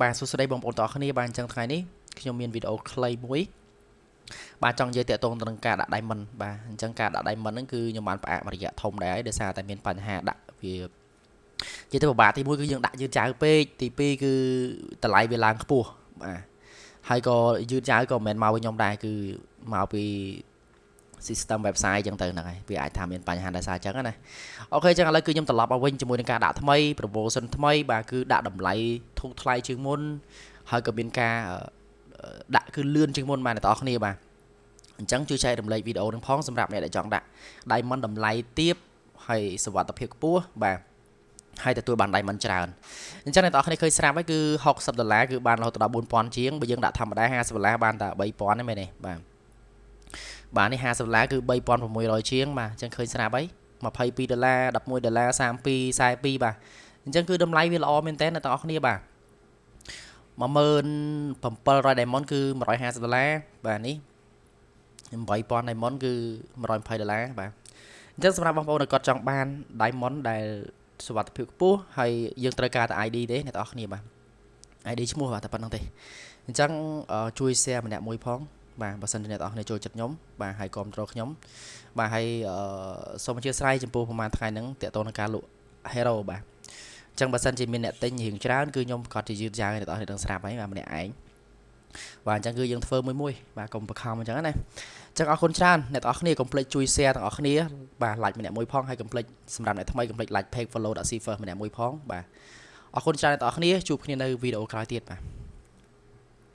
បាទសួស្តីបងប្អូនទាំងអស់គ្នាបាទអញ្ចឹងថ្ងៃនេះខ្ញុំមានវីដេអូខ្លីមួយបាទចង់និយាយតាក់ទងទៅនឹងការដាក់ diamond បាទអញ្ចឹងការដាក់ diamond ហ្នឹងគឺខ្ញុំបានផ្អាកមួយរយៈធំដែរហើយដោយសារតែមានបញ្ហាដាក់វានិយាយទៅពិបាកទី1គឺយើងដាក់យឺតយ៉ាវពេកទី2គឺតម្លៃវាឡើងខ្ពស់បាទហើយក៏យឺតយ៉ាវក៏មិនមែនមកវិញខ្ញុំដែរគឺមកពី system website អញ្ចឹងទៅហ្នឹងហើយវាអាចថាមានបញ្ហាដោយសារអញ្ចឹងណាអូខេអញ្ចឹងឥឡូវគឺខ្ញុំត្រឡប់មកវិញជាមួយនឹងការដាក់ថ្មី promotion ថ្មីបាទគឺដាក់តម្លៃធូរថ្លៃជាងមុនហើយក៏មានការដាក់គឺលឿនជាងមុនបាទអ្នកនរគ្នាបាទអញ្ចឹងជួយចែករំលែកវីដេអូនឹងផងសម្រាប់អ្នកដែលចង់ដាក់ diamond តម្លៃទាបហើយសុវត្ថិភាពខ្ពស់បាទហើយទទួលបាន diamond ច្រើនអញ្ចឹងអ្នកនរគ្នាឃើញស្រាប់ហើយគឺ60ដុល្លារគឺបានរហូតដល់4000ជាងបើយើងដាក់ធម្មតា50ដុល្លារបានតែ3000ទេមែនទេបាទ បាទនេះ50ដុល្លារគឺ3600ជាងបាទអញ្ចឹងឃើញស្រាប់ហើយ22ដុល្លារ11ដុល្លារ32 42បាទអញ្ចឹងគឺតម្លៃវាល្អមែនតើអ្នកទាំងអស់គ្នាបាទ17700 diamond គឺ150ដុល្លារបាទនេះ8000 diamond គឺ120ដុល្លារបាទអញ្ចឹងសម្រាប់បងប្អូនដែលគាត់ចង់បាន diamond ដែលសុវត្ថិភាពខ្ពស់ហើយយើងត្រូវការតែ ID ទេអ្នកទាំងអស់គ្នាបាទ ID ឈ្មោះបាទតែប៉ុណ្្នឹងទេអញ្ចឹងជួយ share ម្នាក់មួយផង បាទបើសិនជាអ្នកនរគ្នាចូលចិត្តខ្ញុំបាទហើយគ្រប់គ្រងខ្ញុំបាទហើយសូមអធិស្ឋានចំពោះប្រហែលថ្ងៃហ្នឹងតេតតនឹងការលក់ hero បាទអញ្ចឹងបើសិនជាមានអ្នកទិញរៀងច្រើនគឺខ្ញុំក៏ជាយឺតយ៉ាវអ្នកនរគ្នានឹងស្រាប់ហើយបាទម្នាក់ឯងបាទអញ្ចឹងគឺយើងធ្វើមួយមួយបាទកុំបខំអញ្ចឹងណាអញ្ចឹងអរគុណច្រើនអ្នកនរគ្នាកុំភ្លេចជួយ share ទាំងអស់គ្នាបាទ like ម្នាក់មួយផងហើយកុំភ្លេចសម្រាប់អ្នកថ្មីកុំភ្លេច like page follow.cfirst ម្នាក់មួយផងបាទអរគុណច្រើនអ្នកនរគ្នាជួបគ្នានៅវីដេអូក្រោយទៀតបាទ